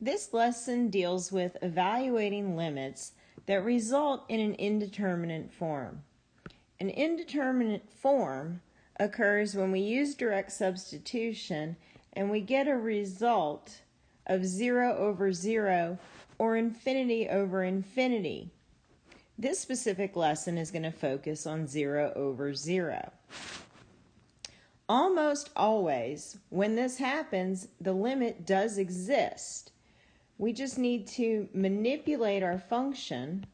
This lesson deals with evaluating limits that result in an indeterminate form. An indeterminate form occurs when we use direct substitution and we get a result of 0 over 0 or infinity over infinity. This specific lesson is going to focus on 0 over 0. Almost always, when this happens, the limit does exist. We just need to manipulate our function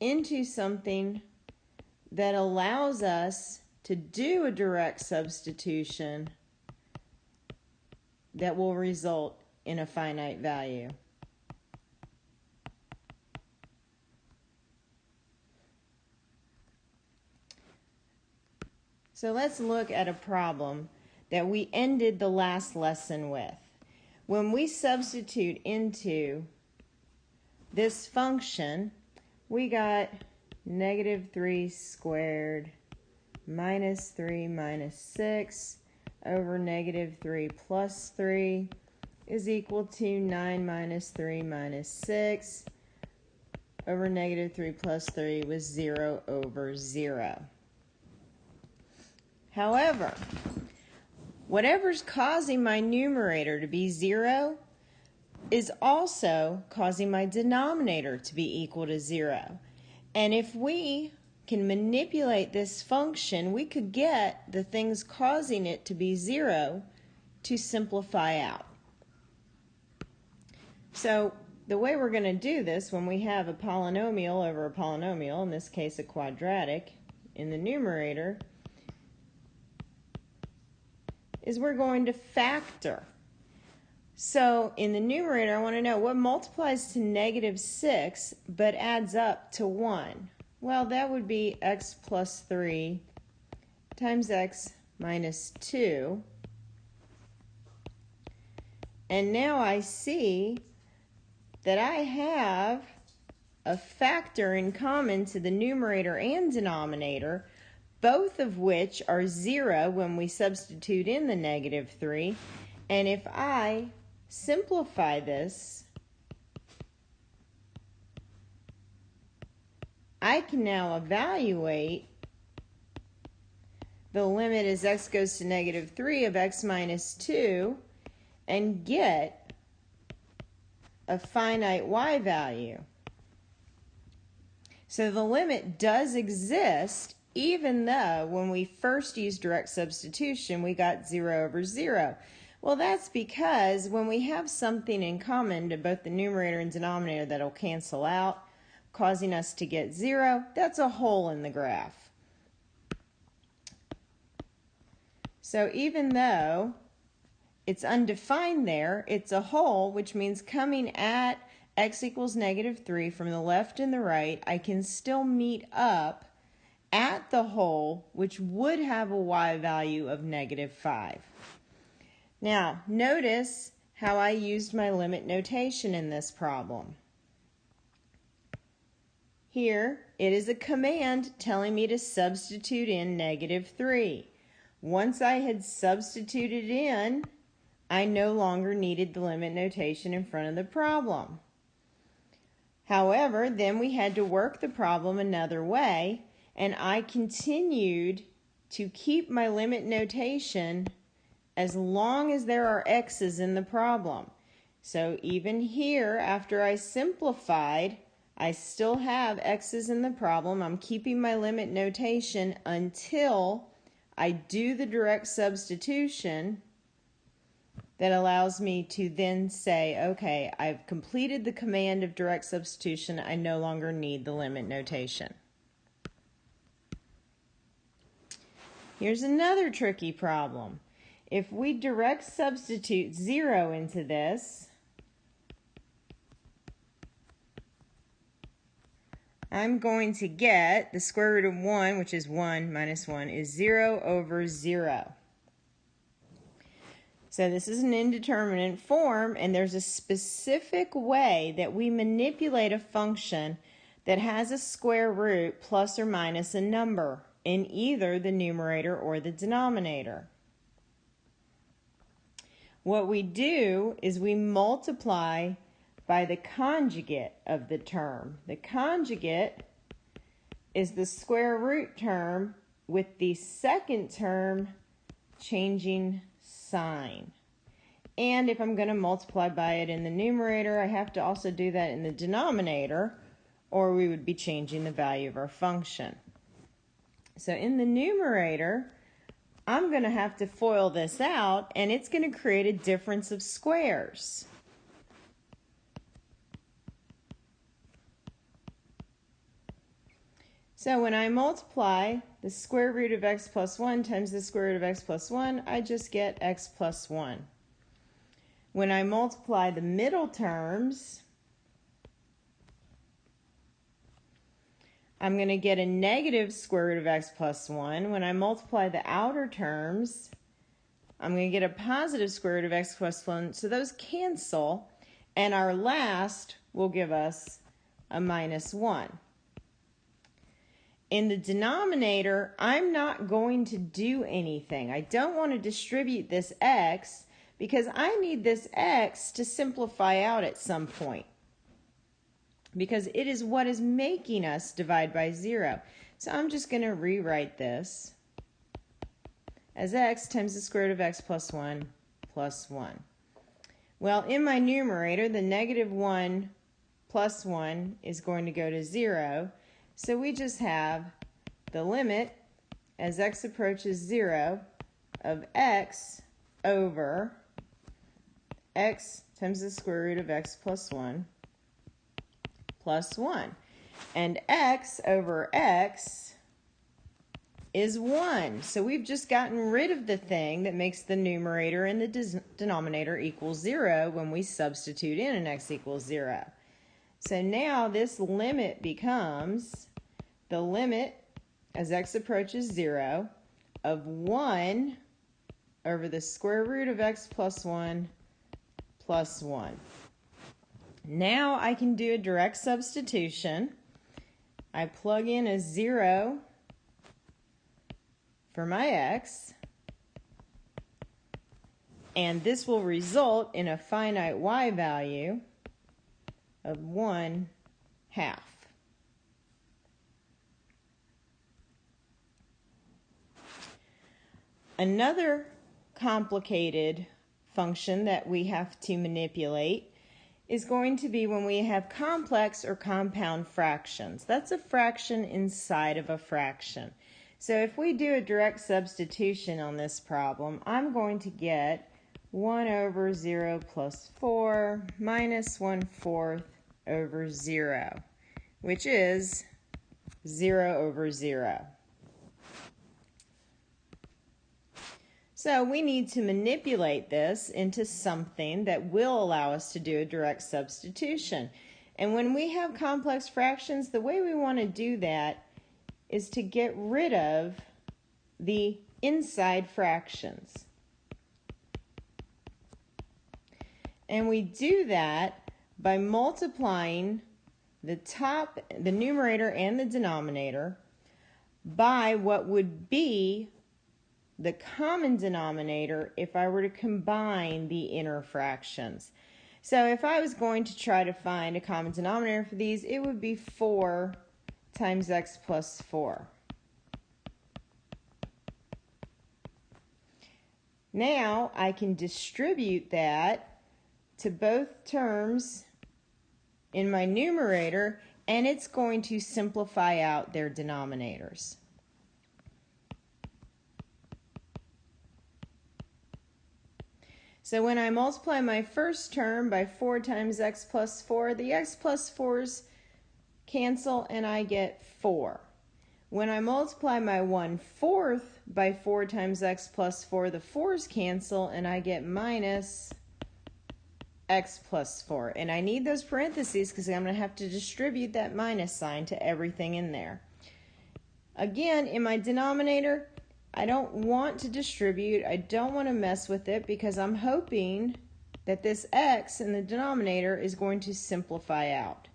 into something that allows us to do a direct substitution that will result in a finite value. So let's look at a problem that we ended the last lesson with. When we substitute into this function, we got negative 3 squared minus 3 minus 6 over negative 3 plus 3 is equal to 9 minus 3 minus 6 over negative 3 plus 3 was 0 over 0. However, whatever's causing my numerator to be 0 is also causing my denominator to be equal to 0. And if we can manipulate this function, we could get the things causing it to be 0 to simplify out. So the way we're going to do this when we have a polynomial over a polynomial, in this case a quadratic, in the numerator, is we're going to factor. So in the numerator, I want to know what multiplies to negative 6 but adds up to 1. Well, that would be x plus 3 times x minus 2. And now I see that I have a factor in common to the numerator and denominator, both of which are 0 when we substitute in the negative 3. And if I simplify this, I can now evaluate the limit as x goes to negative 3 of x minus 2 and get a finite y value. So the limit does exist even though when we first used direct substitution we got 0 over 0. Well, that's because when we have something in common to both the numerator and denominator that'll cancel out, causing us to get zero, that's a hole in the graph. So even though it's undefined there, it's a hole, which means coming at x equals negative 3 from the left and the right, I can still meet up at the hole, which would have a y value of negative 5. Now, notice how I used my limit notation in this problem. Here, it is a command telling me to substitute in negative 3. Once I had substituted in, I no longer needed the limit notation in front of the problem. However, then we had to work the problem another way, and I continued to keep my limit notation as long as there are x's in the problem. So even here, after I simplified, I still have x's in the problem. I'm keeping my limit notation until I do the direct substitution that allows me to then say, okay, I've completed the command of direct substitution. I no longer need the limit notation. Here's another tricky problem. If we direct substitute 0 into this, I'm going to get the square root of 1, which is 1 minus 1, is 0 over 0. So this is an indeterminate form, and there's a specific way that we manipulate a function that has a square root plus or minus a number in either the numerator or the denominator. what we do is we multiply by the conjugate of the term. The conjugate is the square root term with the second term changing sign. And if I'm going to multiply by it in the numerator, I have to also do that in the denominator, or we would be changing the value of our function. So in the numerator, I'm going to have to FOIL this out, and it's going to create a difference of squares. So when I multiply the square root of x plus 1 times the square root of x plus 1, I just get x plus 1. When I multiply the middle terms, I'm going to get a negative square root of x plus 1. When I multiply the outer terms, I'm going to get a positive square root of x plus 1. So those cancel, and our last will give us a minus 1. In the denominator, I'm not going to do anything. I don't want to distribute this x because I need this x to simplify out at some point because it is what is making us divide by 0. So I'm just going to rewrite this as x times the square root of x plus 1 plus 1. Well, in my numerator, the negative 1 plus 1 is going to go to 0. So we just have the limit as x approaches 0 of x over x times the square root of x plus 1 plus 1. And x over x is 1. So we've just gotten rid of the thing that makes the numerator and the denominator equal 0 when we substitute in an x equals 0. So now this limit becomes the limit as x approaches 0 of 1 over the square root of x plus 1 plus 1. Now I can do a direct substitution. I plug in a 0 for my x, and this will result in a finite y value of 1 half. Another complicated function that we have to manipulate is going to be when we have complex or compound fractions. That's a fraction inside of a fraction. So if we do a direct substitution on this problem, I'm going to get 1 over 0 plus 4 minus 1 fourth over 0, which is 0 over 0. So we need to manipulate this into something that will allow us to do a direct substitution. And when we have complex fractions, the way we want to do that is to get rid of the inside fractions. And we do that by multiplying the top, the numerator and the denominator by what would be the common denominator if I were to combine the inner fractions. So if I was going to try to find a common denominator for these, it would be 4 times x plus 4. Now I can distribute that to both terms in my numerator and it's going to simplify out their denominators. So when I multiply my first term by 4 times x plus 4, the x plus 4's cancel and I get 4. When I multiply my 1 fourth by 4 times x plus 4, the 4's cancel and I get minus x plus 4. And I need those parentheses because I'm going to have to distribute that minus sign to everything in there. Again, in my denominator, I don't want to distribute. I don't want to mess with it because I'm hoping that this x in the denominator is going to simplify out.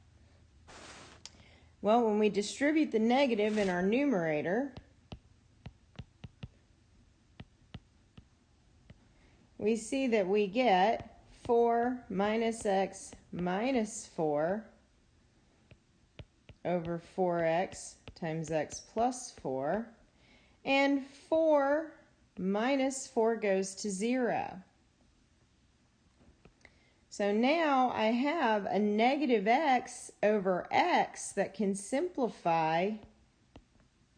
Well, when we distribute the negative in our numerator, we see that we get 4 minus x minus 4 over 4x times x plus 4. And 4 minus 4 goes to 0. So now I have a negative x over x that can simplify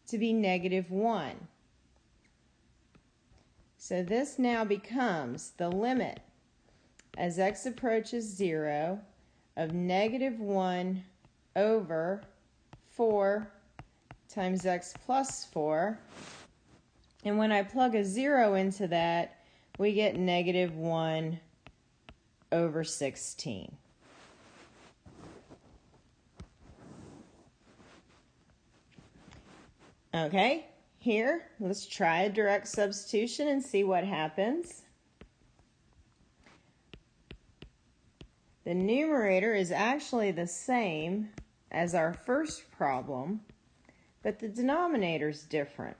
to be negative 1. So this now becomes the limit as x approaches 0 of negative 1 over 4 times x plus 4. And when I plug a 0 into that, we get negative 1 over 16. Okay, here, let's try a direct substitution and see what happens. The numerator is actually the same as our first problem, but the denominator is different.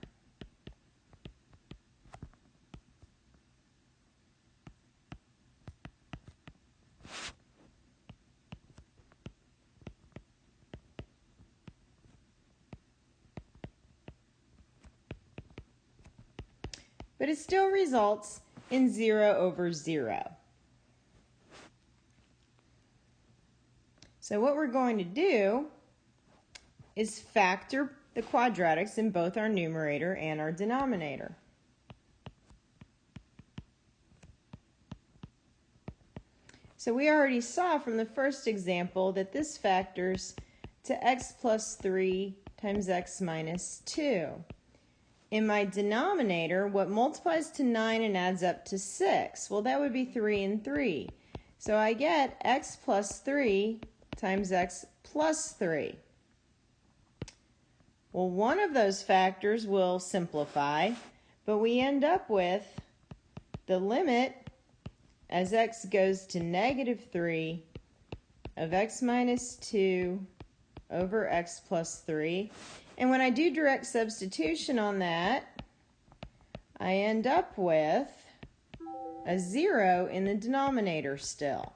But it still results in 0 over 0. So what we're going to do is factor the quadratics in both our numerator and our denominator. So we already saw from the first example that this factors to x plus 3 times x minus 2. In my denominator, what multiplies to 9 and adds up to 6? Well, that would be 3 and 3. So I get x plus 3 times x plus 3. Well, one of those factors will simplify, but we end up with the limit as x goes to negative 3 of x minus 2 over x plus 3. And when I do direct substitution on that, I end up with a 0 in the denominator still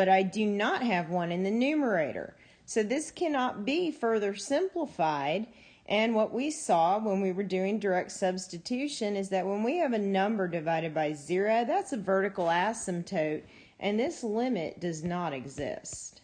but I do not have one in the numerator. So this cannot be further simplified. And what we saw when we were doing direct substitution is that when we have a number divided by zero, that's a vertical asymptote, and this limit does not exist.